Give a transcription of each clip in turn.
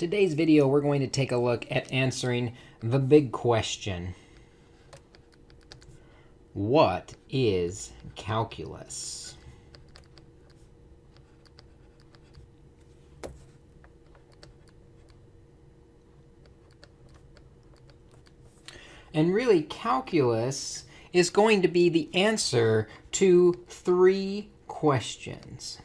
Today's video, we're going to take a look at answering the big question. What is calculus? And really, calculus is going to be the answer to three questions.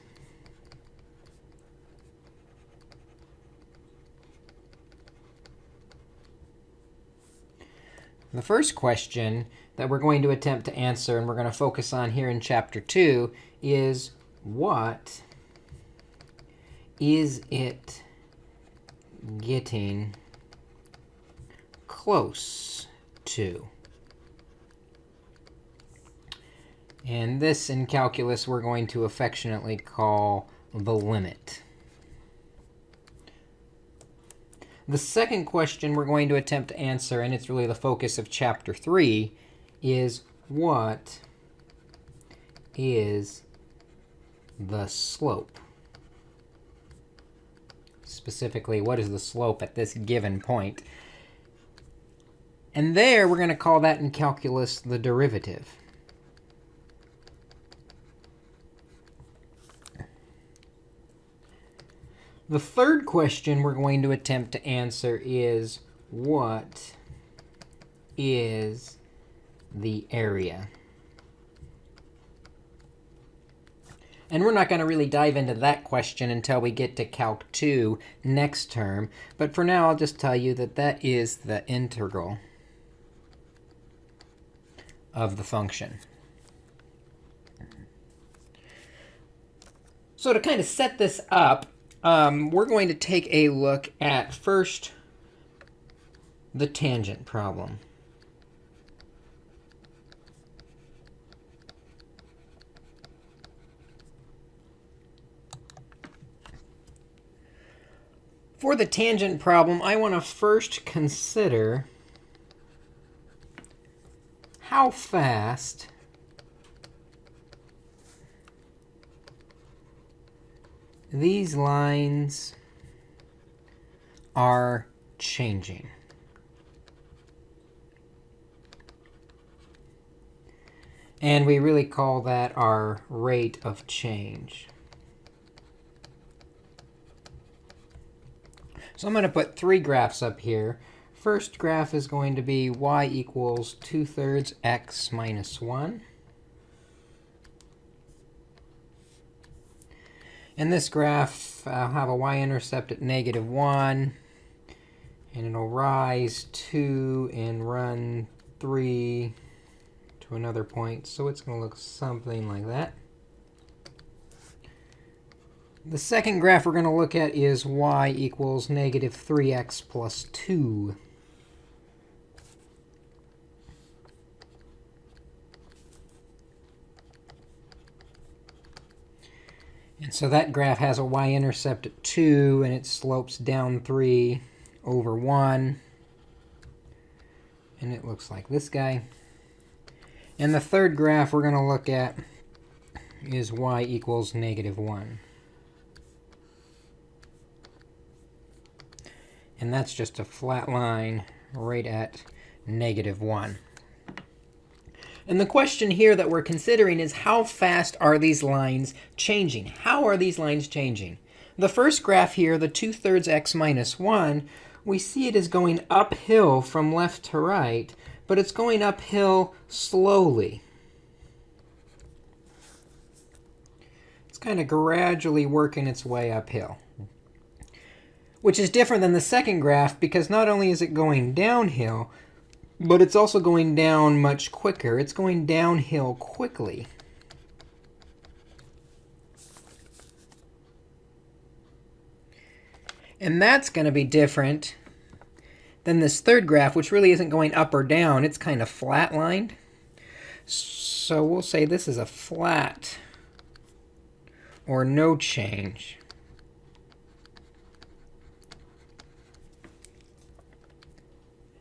The first question that we're going to attempt to answer, and we're going to focus on here in Chapter 2, is what is it getting close to? And this, in calculus, we're going to affectionately call the limit. The second question we're going to attempt to answer, and it's really the focus of Chapter 3, is what is the slope? Specifically, what is the slope at this given point? And there, we're going to call that in calculus the derivative. The third question we're going to attempt to answer is, what is the area? And we're not going to really dive into that question until we get to Calc 2 next term. But for now, I'll just tell you that that is the integral of the function. So to kind of set this up, um, we're going to take a look at first the tangent problem. For the tangent problem, I want to first consider how fast these lines are changing. And we really call that our rate of change. So I'm going to put three graphs up here. First graph is going to be y equals 2 thirds x minus 1. In this graph, I'll have a y-intercept at negative 1. And it'll rise 2 and run 3 to another point. So it's going to look something like that. The second graph we're going to look at is y equals negative 3x plus 2. So that graph has a y-intercept at 2, and it slopes down 3 over 1. And it looks like this guy. And the third graph we're going to look at is y equals negative 1. And that's just a flat line right at negative 1. And the question here that we're considering is how fast are these lines changing? How are these lines changing? The first graph here, the 2 thirds x minus 1, we see it is going uphill from left to right, but it's going uphill slowly. It's kind of gradually working its way uphill, which is different than the second graph because not only is it going downhill, but it's also going down much quicker. It's going downhill quickly. And that's going to be different than this third graph, which really isn't going up or down. It's kind of flatlined. So we'll say this is a flat or no change.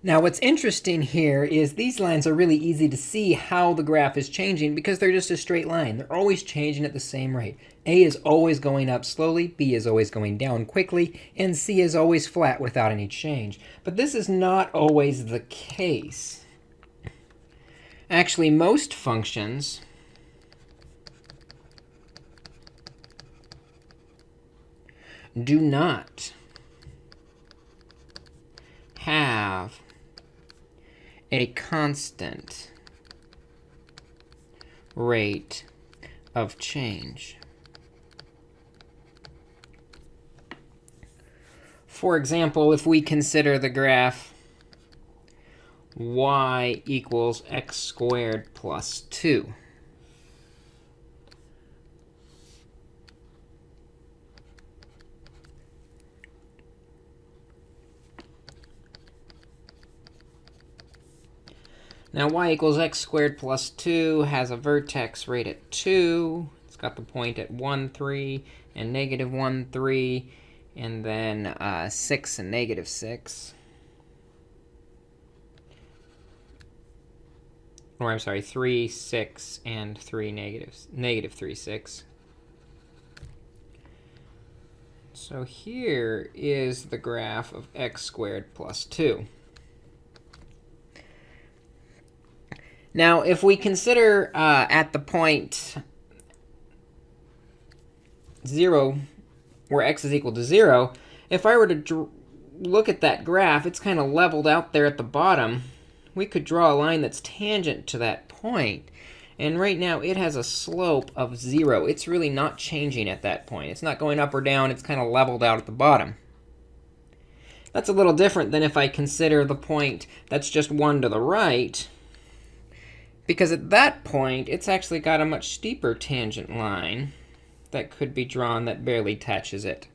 Now, what's interesting here is these lines are really easy to see how the graph is changing because they're just a straight line. They're always changing at the same rate. A is always going up slowly, B is always going down quickly, and C is always flat without any change. But this is not always the case. Actually, most functions do not have a constant rate of change. For example, if we consider the graph y equals x squared plus 2. Now y equals x squared plus 2 has a vertex right at 2. It's got the point at 1, 3, and negative 1, 3, and then uh, 6 and negative 6. Or I'm sorry, 3, 6, and 3 negatives, negative 3, 6. So here is the graph of x squared plus 2. Now, if we consider uh, at the point 0, where x is equal to 0, if I were to look at that graph, it's kind of leveled out there at the bottom. We could draw a line that's tangent to that point. And right now, it has a slope of 0. It's really not changing at that point. It's not going up or down. It's kind of leveled out at the bottom. That's a little different than if I consider the point that's just 1 to the right because at that point, it's actually got a much steeper tangent line that could be drawn that barely touches it.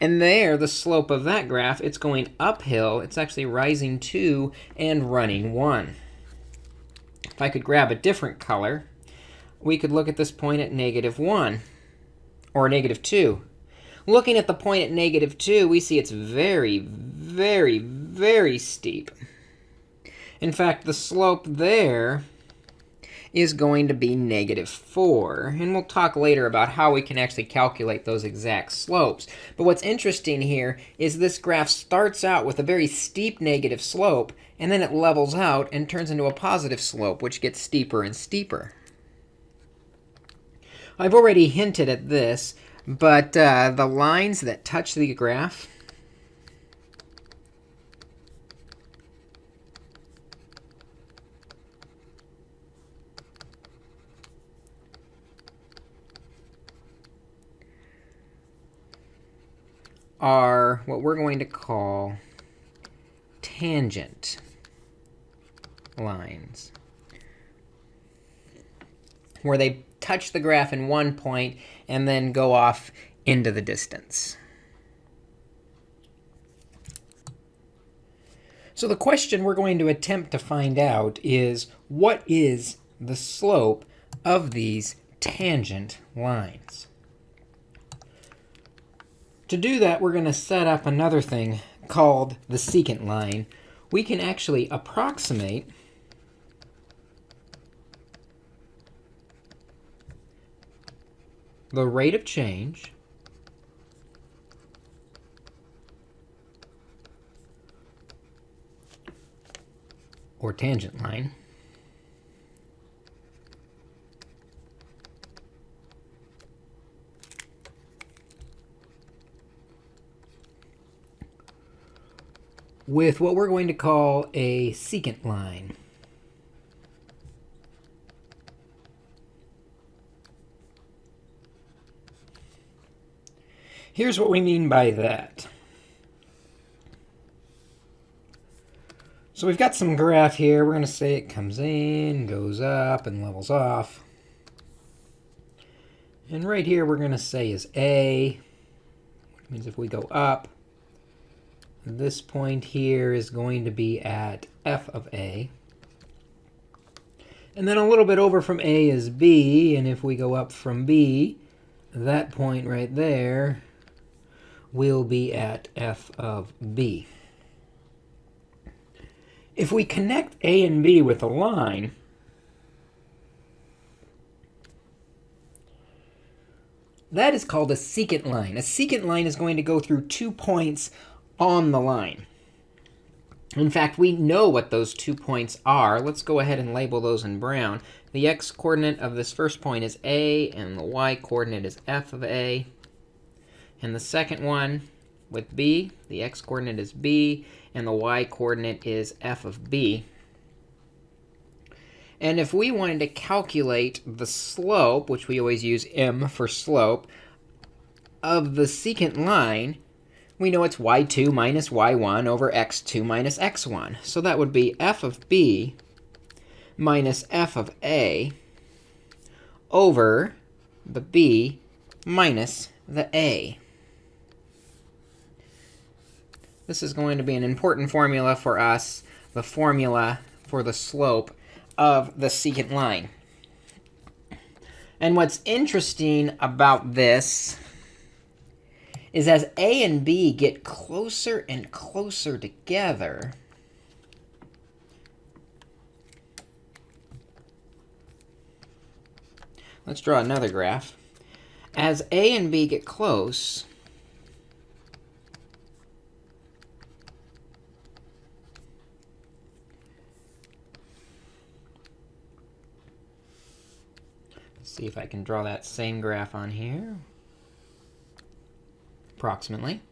And there, the slope of that graph, it's going uphill. It's actually rising 2 and running 1. If I could grab a different color, we could look at this point at negative 1 or negative 2. Looking at the point at negative 2, we see it's very, very, very steep. In fact, the slope there is going to be negative 4. And we'll talk later about how we can actually calculate those exact slopes. But what's interesting here is this graph starts out with a very steep negative slope, and then it levels out and turns into a positive slope, which gets steeper and steeper. I've already hinted at this, but uh, the lines that touch the graph are what we're going to call tangent lines, where they touch the graph in one point and then go off into the distance. So the question we're going to attempt to find out is, what is the slope of these tangent lines? To do that, we're going to set up another thing called the secant line. We can actually approximate the rate of change or tangent line with what we're going to call a secant line. Here's what we mean by that. So we've got some graph here. We're going to say it comes in, goes up, and levels off. And right here, we're going to say is A, which means if we go up, this point here is going to be at f of a. And then a little bit over from a is b. And if we go up from b, that point right there will be at f of b. If we connect a and b with a line, That is called a secant line. A secant line is going to go through two points on the line. In fact, we know what those two points are. Let's go ahead and label those in brown. The x-coordinate of this first point is a, and the y-coordinate is f of a. And the second one with b, the x-coordinate is b, and the y-coordinate is f of b. And if we wanted to calculate the slope, which we always use m for slope, of the secant line, we know it's y2 minus y1 over x2 minus x1. So that would be f of b minus f of a over the b minus the a. This is going to be an important formula for us, the formula for the slope of the secant line. And what's interesting about this is as A and B get closer and closer together, let's draw another graph. As A and B get close, see if I can draw that same graph on here approximately.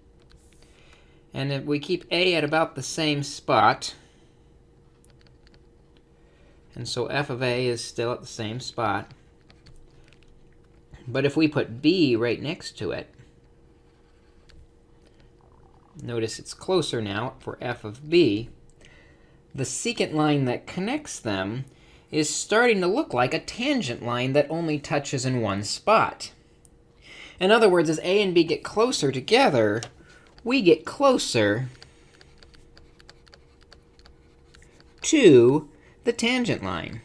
And if we keep a at about the same spot, and so f of a is still at the same spot. But if we put b right next to it, notice it's closer now for f of b, the secant line that connects them is starting to look like a tangent line that only touches in one spot. In other words, as a and b get closer together, we get closer to the tangent line.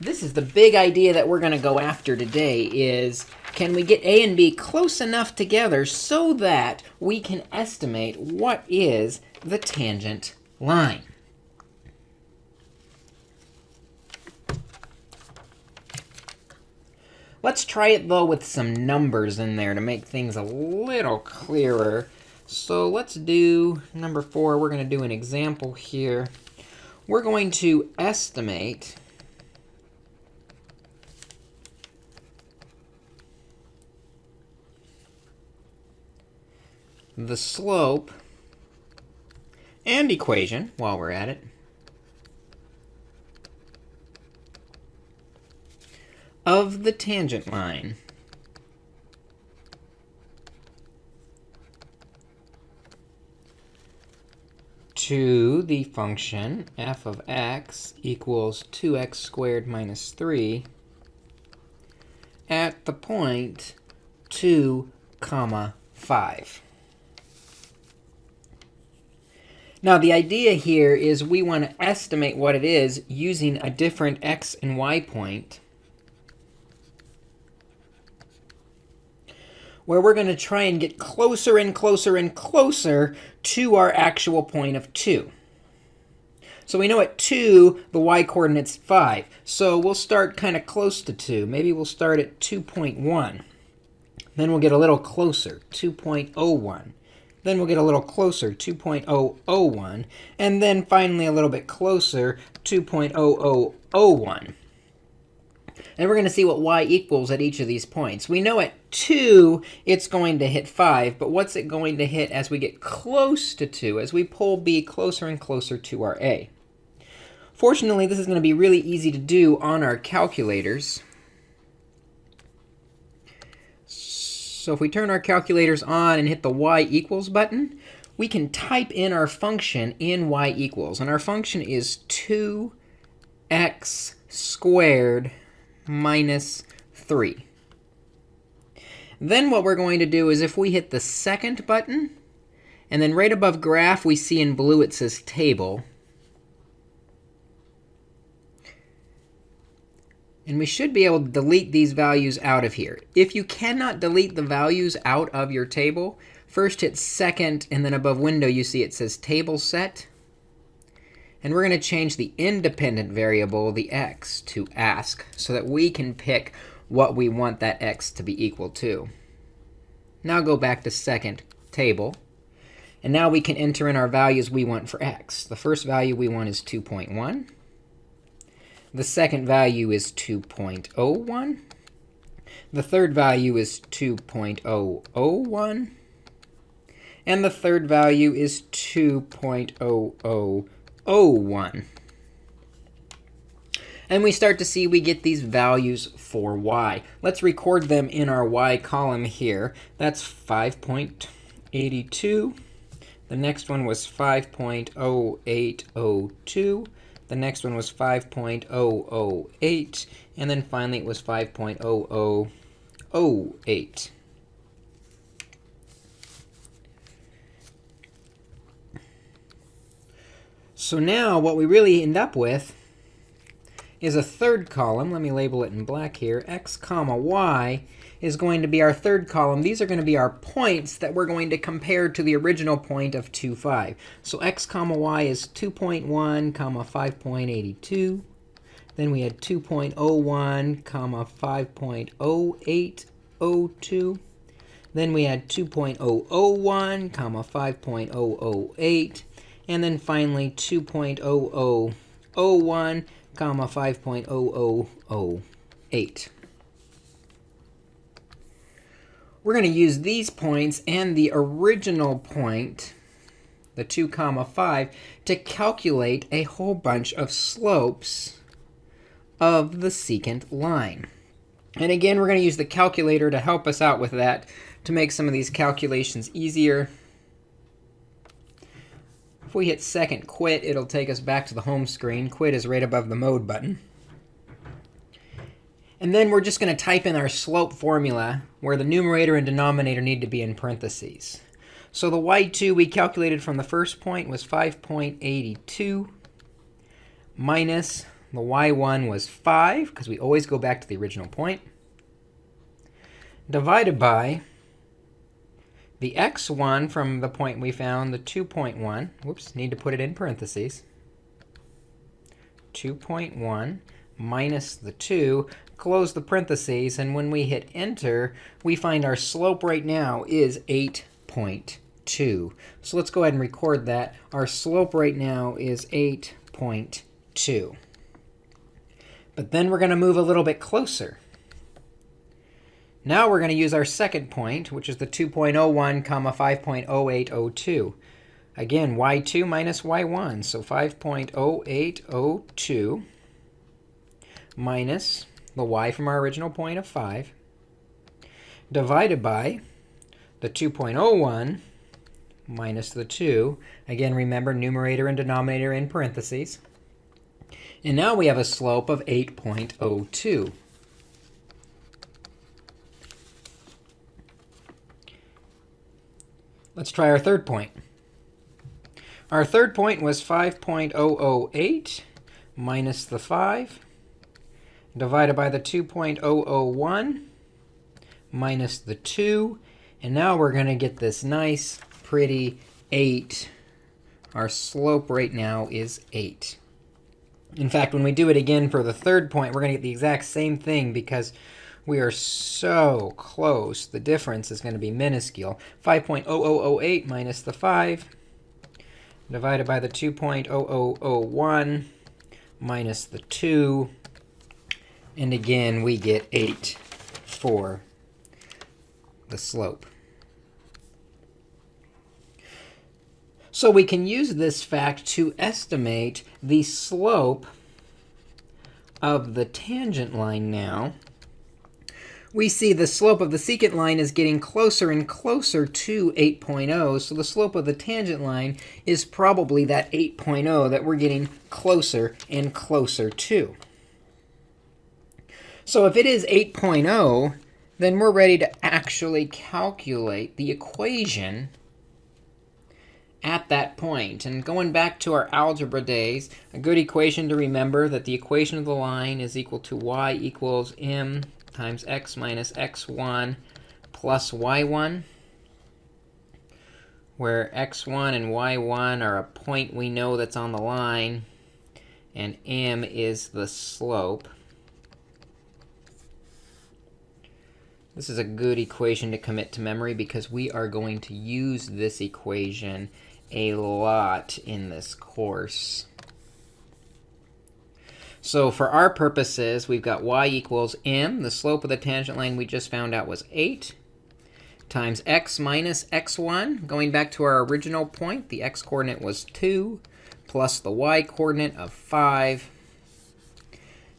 This is the big idea that we're going to go after today is can we get a and b close enough together so that we can estimate what is the tangent line? Let's try it, though, with some numbers in there to make things a little clearer. So let's do number four. We're going to do an example here. We're going to estimate the slope and equation while we're at it of the tangent line. to the function f of x equals 2x squared minus 3 at the point 2 comma 5. Now, the idea here is we want to estimate what it is using a different x and y point where we're going to try and get closer and closer and closer to our actual point of 2. So we know at 2, the y-coordinate's 5. So we'll start kind of close to 2. Maybe we'll start at 2.1. Then we'll get a little closer, 2.01. Then we'll get a little closer, 2.001. And then finally a little bit closer, 2.0001. And we're going to see what y equals at each of these points. We know at 2, it's going to hit 5. But what's it going to hit as we get close to 2, as we pull b closer and closer to our a? Fortunately, this is going to be really easy to do on our calculators. So if we turn our calculators on and hit the y equals button, we can type in our function in y equals. And our function is 2x squared minus 3. Then what we're going to do is if we hit the second button, and then right above graph, we see in blue it says table. And we should be able to delete these values out of here. If you cannot delete the values out of your table, first hit second, and then above window you see it says table set. And we're going to change the independent variable, the x, to ask, so that we can pick what we want that x to be equal to. Now go back to second table. And now we can enter in our values we want for x. The first value we want is 2.1. The second value is 2.01. The third value is 2.001. And the third value is 2.0001. And we start to see we get these values for y. Let's record them in our y column here. That's 5.82. The next one was 5.0802. The next one was 5.008. And then finally, it was 5.0008. So now what we really end up with is a third column. Let me label it in black here. x comma y is going to be our third column. These are going to be our points that we're going to compare to the original point of 2, 5. So x comma y is 2.1 comma 5.82. Then we had 2.01 comma 5.0802. Then we had 2.001 comma 5.008. And then finally 2.0001 comma 5.0008. We're going to use these points and the original point, the 2 comma 5, to calculate a whole bunch of slopes of the secant line. And again, we're going to use the calculator to help us out with that to make some of these calculations easier. If we hit second quit, it'll take us back to the home screen. Quit is right above the mode button. And then we're just going to type in our slope formula, where the numerator and denominator need to be in parentheses. So the y2 we calculated from the first point was 5.82 minus the y1 was 5, because we always go back to the original point, divided by the x1 from the point we found, the 2.1, whoops, need to put it in parentheses, 2.1 minus the 2, close the parentheses, and when we hit enter, we find our slope right now is 8.2. So let's go ahead and record that. Our slope right now is 8.2. But then we're going to move a little bit closer. Now we're going to use our second point, which is the 2.01 comma 5.0802. Again, y2 minus y1. So 5.0802 minus the y from our original point of 5 divided by the 2.01 minus the 2. Again, remember numerator and denominator in parentheses. And now we have a slope of 8.02. Let's try our third point. Our third point was 5.008 minus the 5 divided by the 2.001 minus the 2. And now we're going to get this nice, pretty 8. Our slope right now is 8. In fact, when we do it again for the third point, we're going to get the exact same thing because we are so close. The difference is going to be minuscule. 5.0008 minus the 5 divided by the 2.0001 minus the 2. And again, we get 8 for the slope. So we can use this fact to estimate the slope of the tangent line now we see the slope of the secant line is getting closer and closer to 8.0. So the slope of the tangent line is probably that 8.0 that we're getting closer and closer to. So if it is 8.0, then we're ready to actually calculate the equation at that point. And going back to our algebra days, a good equation to remember that the equation of the line is equal to y equals m times x minus x1 plus y1, where x1 and y1 are a point we know that's on the line, and m is the slope. This is a good equation to commit to memory because we are going to use this equation a lot in this course. So for our purposes, we've got y equals m. The slope of the tangent line we just found out was 8 times x minus x1. Going back to our original point, the x-coordinate was 2 plus the y-coordinate of 5.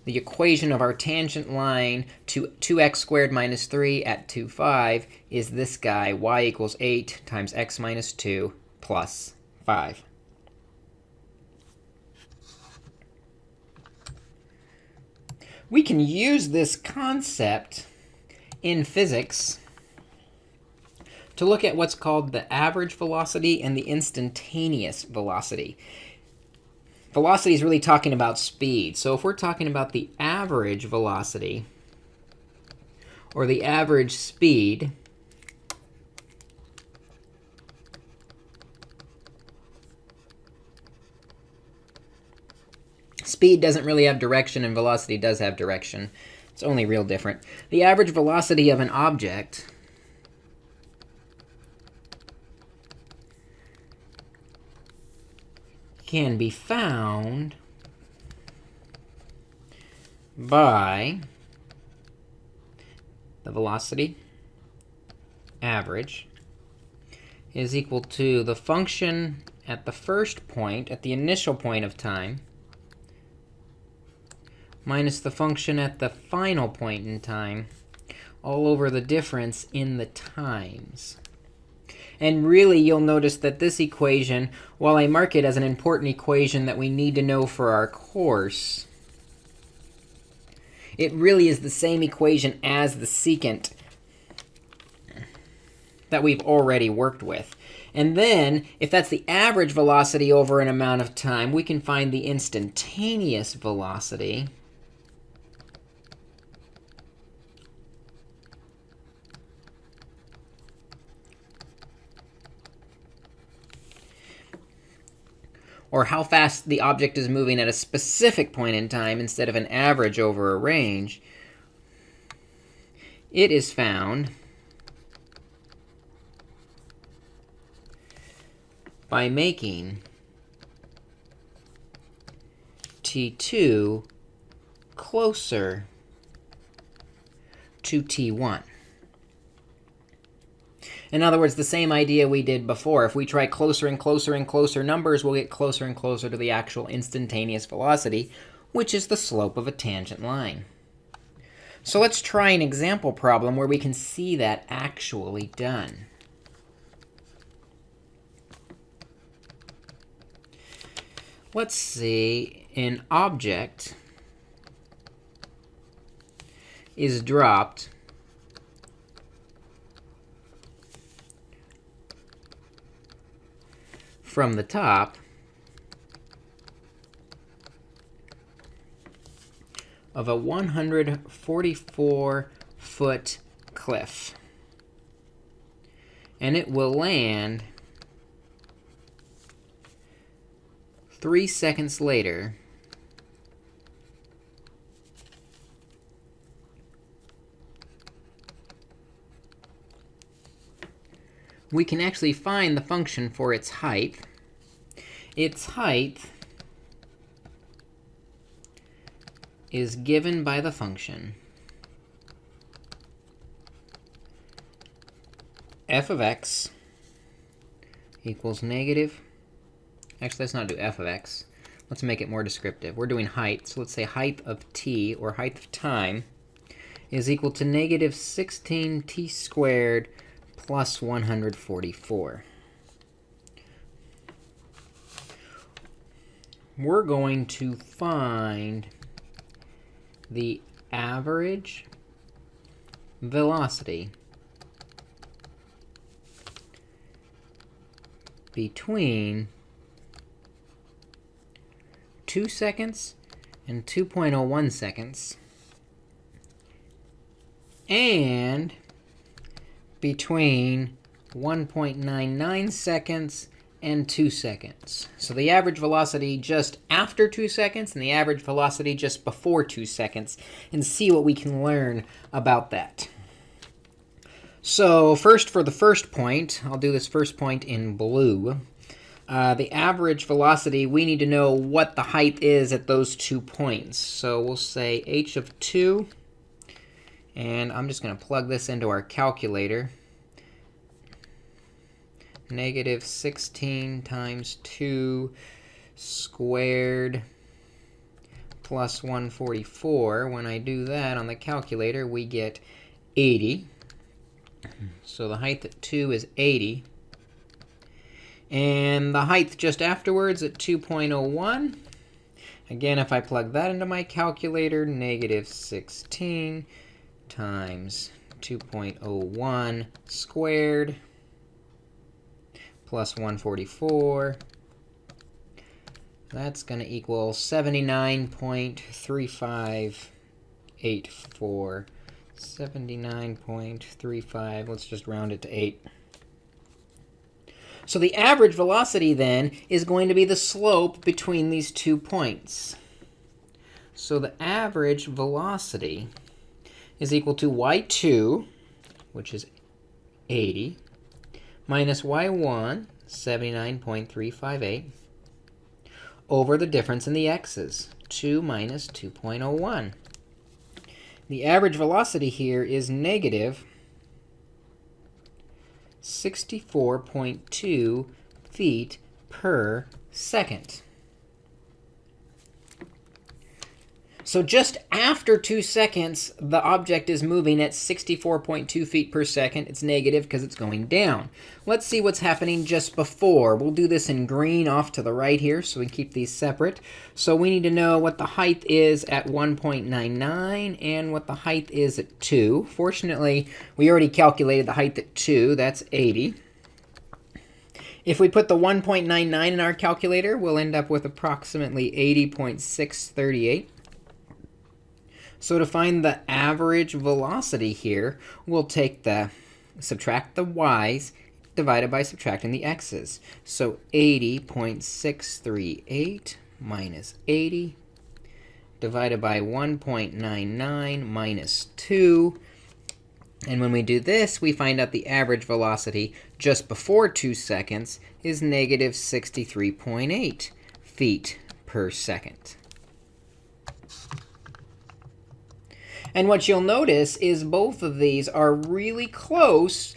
The equation of our tangent line to 2x squared minus 3 at 2, 5 is this guy, y equals 8 times x minus 2 plus 5. We can use this concept in physics to look at what's called the average velocity and the instantaneous velocity. Velocity is really talking about speed. So if we're talking about the average velocity or the average speed, speed doesn't really have direction, and velocity does have direction. It's only real different. The average velocity of an object can be found by the velocity average is equal to the function at the first point, at the initial point of time, minus the function at the final point in time, all over the difference in the times. And really, you'll notice that this equation, while I mark it as an important equation that we need to know for our course, it really is the same equation as the secant that we've already worked with. And then, if that's the average velocity over an amount of time, we can find the instantaneous velocity. Or how fast the object is moving at a specific point in time instead of an average over a range, it is found by making t2 closer to t1. In other words, the same idea we did before. If we try closer and closer and closer numbers, we'll get closer and closer to the actual instantaneous velocity, which is the slope of a tangent line. So let's try an example problem where we can see that actually done. Let's see an object is dropped from the top of a 144-foot cliff. And it will land three seconds later we can actually find the function for its height. Its height is given by the function f of x equals negative. Actually, let's not do f of x. Let's make it more descriptive. We're doing height, so let's say height of t, or height of time, is equal to negative 16t squared plus 144. We're going to find the average velocity between 2 seconds and 2.01 seconds. And between 1.99 seconds and 2 seconds. So the average velocity just after 2 seconds and the average velocity just before 2 seconds, and see what we can learn about that. So first for the first point, I'll do this first point in blue. Uh, the average velocity, we need to know what the height is at those two points. So we'll say h of 2, and I'm just going to plug this into our calculator negative 16 times 2 squared plus 144. When I do that on the calculator, we get 80. So the height at 2 is 80. And the height just afterwards at 2.01. Again, if I plug that into my calculator, negative 16 times 2.01 squared plus 144. That's going to equal 79.3584. 79.35. Let's just round it to 8. So the average velocity, then, is going to be the slope between these two points. So the average velocity is equal to y2, which is 80, minus y1, 79.358, over the difference in the x's, 2 minus 2.01. The average velocity here is negative 64.2 feet per second. So just after 2 seconds, the object is moving at 64.2 feet per second. It's negative because it's going down. Let's see what's happening just before. We'll do this in green off to the right here, so we keep these separate. So we need to know what the height is at 1.99 and what the height is at 2. Fortunately, we already calculated the height at 2. That's 80. If we put the 1.99 in our calculator, we'll end up with approximately 80.638. So to find the average velocity here, we'll take the, subtract the y's divided by subtracting the x's. So 80.638 minus 80 divided by 1.99 minus 2. And when we do this, we find out the average velocity just before 2 seconds is negative 63.8 feet per second. And what you'll notice is both of these are really close,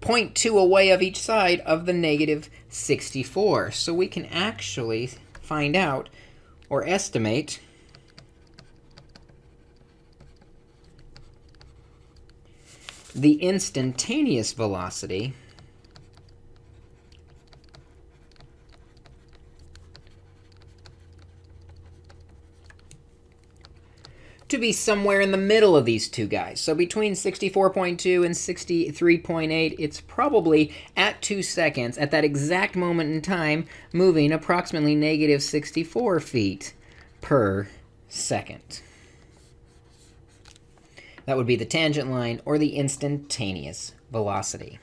0.2 away of each side of the negative 64. So we can actually find out or estimate the instantaneous velocity to be somewhere in the middle of these two guys. So between 64.2 and 63.8, it's probably at 2 seconds, at that exact moment in time, moving approximately negative 64 feet per second. That would be the tangent line or the instantaneous velocity.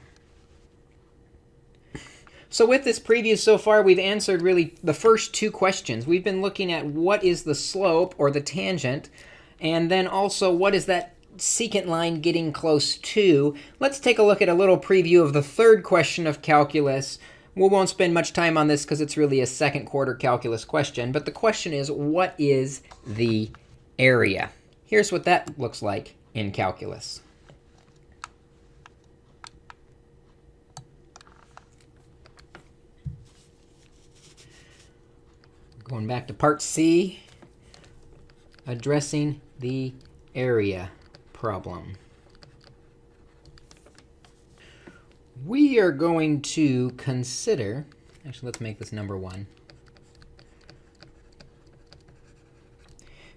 So with this preview so far, we've answered really the first two questions. We've been looking at what is the slope or the tangent and then also, what is that secant line getting close to? Let's take a look at a little preview of the third question of calculus. We won't spend much time on this because it's really a second quarter calculus question. But the question is, what is the area? Here's what that looks like in calculus. Going back to part C, addressing the area problem. We are going to consider, actually, let's make this number 1.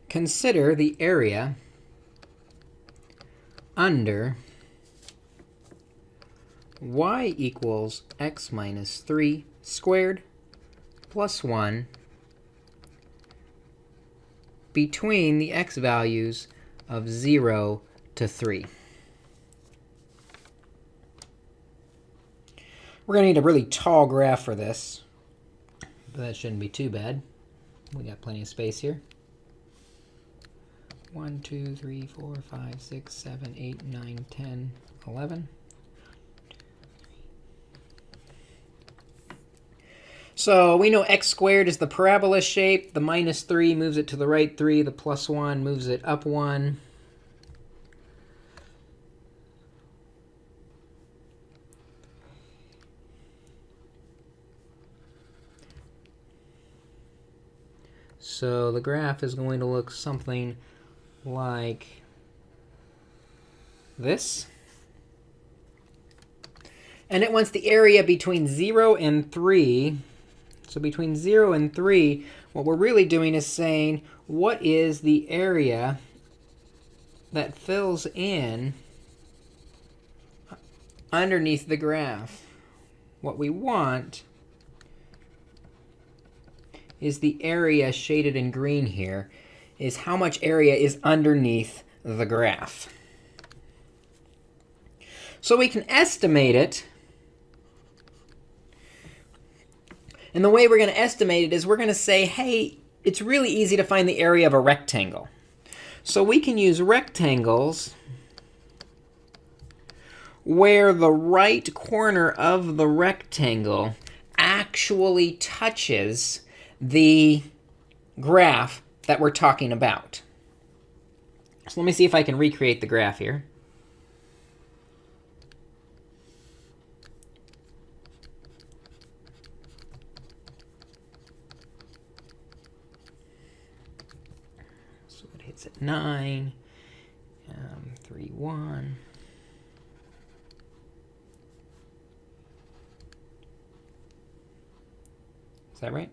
Consider the area under y equals x minus 3 squared plus 1 between the x values of 0 to 3. We're going to need a really tall graph for this, but that shouldn't be too bad. We got plenty of space here. 1, 2, 3, 4, 5, 6, 7, 8, 9, 10, 11. So we know x squared is the parabola shape. The minus 3 moves it to the right 3. The plus 1 moves it up 1. So the graph is going to look something like this. And it wants the area between 0 and 3. So between 0 and 3, what we're really doing is saying, what is the area that fills in underneath the graph? What we want is the area shaded in green here, is how much area is underneath the graph. So we can estimate it. And the way we're going to estimate it is we're going to say, hey, it's really easy to find the area of a rectangle. So we can use rectangles where the right corner of the rectangle actually touches the graph that we're talking about. So let me see if I can recreate the graph here. So it hits at 9, um, 3, 1. Is that right?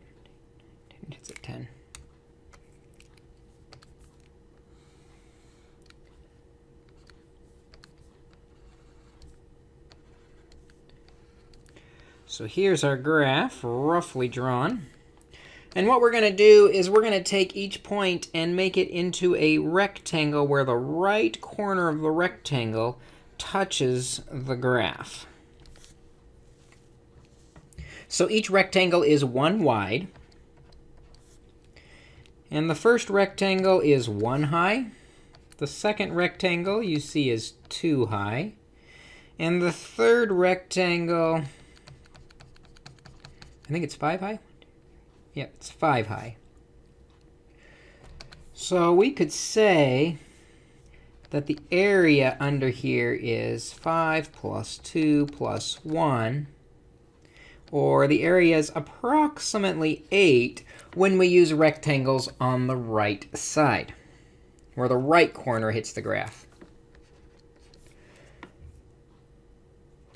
It's at 10. So here's our graph, roughly drawn. And what we're going to do is we're going to take each point and make it into a rectangle where the right corner of the rectangle touches the graph. So each rectangle is one wide. And the first rectangle is 1 high. The second rectangle you see is 2 high. And the third rectangle, I think it's 5 high? Yep, it's 5 high. So we could say that the area under here is 5 plus 2 plus 1 or the area is approximately 8 when we use rectangles on the right side, where the right corner hits the graph.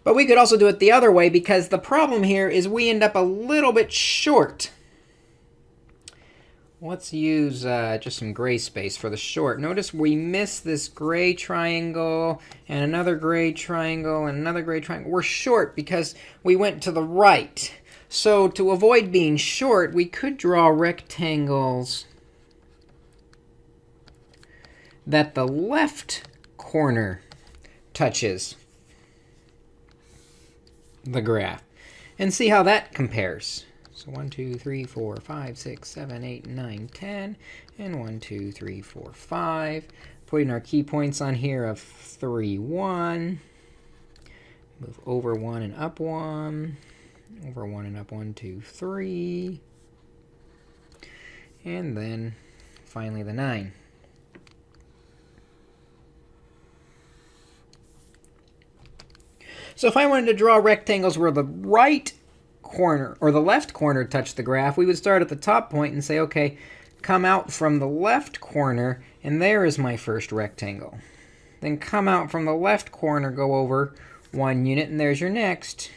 But we could also do it the other way, because the problem here is we end up a little bit short. Let's use uh, just some gray space for the short. Notice we miss this gray triangle, and another gray triangle, and another gray triangle. We're short because we went to the right. So to avoid being short, we could draw rectangles that the left corner touches the graph and see how that compares. So 1, 2, 3, 4, 5, 6, 7, 8, 9, 10, and 1, 2, 3, 4, 5. Putting our key points on here of 3, 1. Move over 1 and up 1. Over 1 and up 1, 2, 3. And then finally the 9. So if I wanted to draw rectangles where the right corner or the left corner touched the graph, we would start at the top point and say, OK, come out from the left corner, and there is my first rectangle. Then come out from the left corner, go over one unit, and there's your next.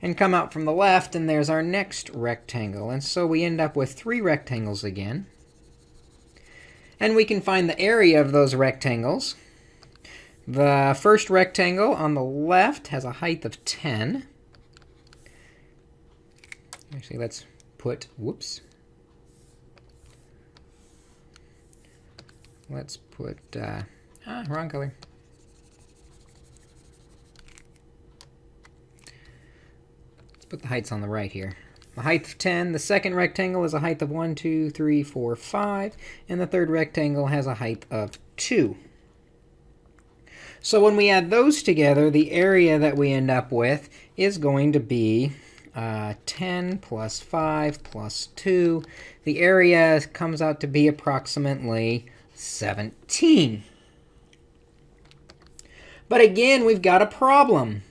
And come out from the left, and there's our next rectangle. And so we end up with three rectangles again. And we can find the area of those rectangles. The first rectangle on the left has a height of 10. Actually, let's put, whoops. Let's put, uh, ah, wrong color. Let's put the heights on the right here. The height of 10, the second rectangle is a height of 1, 2, 3, 4, 5, and the third rectangle has a height of 2. So when we add those together, the area that we end up with is going to be uh, 10 plus 5 plus 2. The area comes out to be approximately 17. But again, we've got a problem.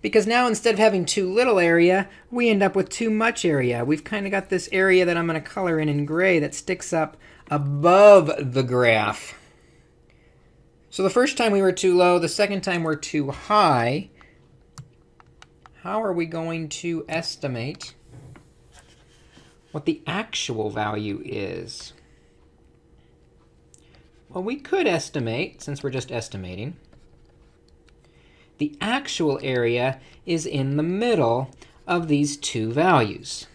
Because now instead of having too little area, we end up with too much area. We've kind of got this area that I'm going to color in in gray that sticks up above the graph. So the first time we were too low, the second time we're too high. How are we going to estimate what the actual value is? Well, we could estimate, since we're just estimating, the actual area is in the middle of these two values.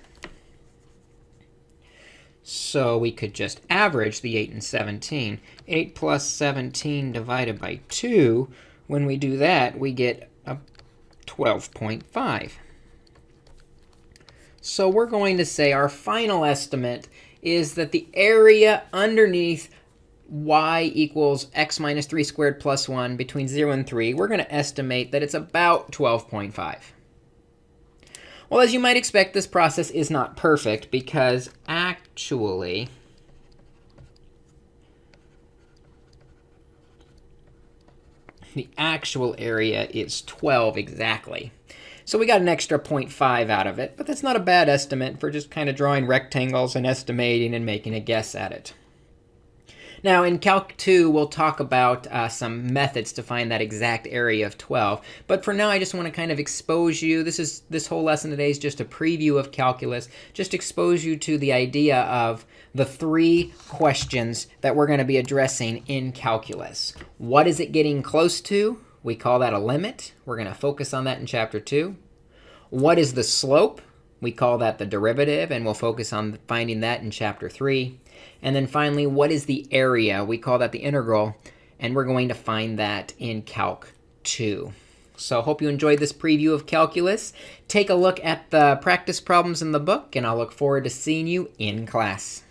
So we could just average the 8 and 17. 8 plus 17 divided by 2, when we do that, we get a 12.5. So we're going to say our final estimate is that the area underneath y equals x minus 3 squared plus 1 between 0 and 3, we're going to estimate that it's about 12.5. Well, as you might expect, this process is not perfect because actually the actual area is 12 exactly. So we got an extra 0.5 out of it, but that's not a bad estimate for just kind of drawing rectangles and estimating and making a guess at it. Now, in Calc 2, we'll talk about uh, some methods to find that exact area of 12. But for now, I just want to kind of expose you. This is this whole lesson today is just a preview of calculus. Just expose you to the idea of the three questions that we're going to be addressing in calculus. What is it getting close to? We call that a limit. We're going to focus on that in Chapter 2. What is the slope? We call that the derivative, and we'll focus on finding that in Chapter 3. And then finally, what is the area? We call that the integral, and we're going to find that in Calc 2. So hope you enjoyed this preview of calculus. Take a look at the practice problems in the book, and I'll look forward to seeing you in class.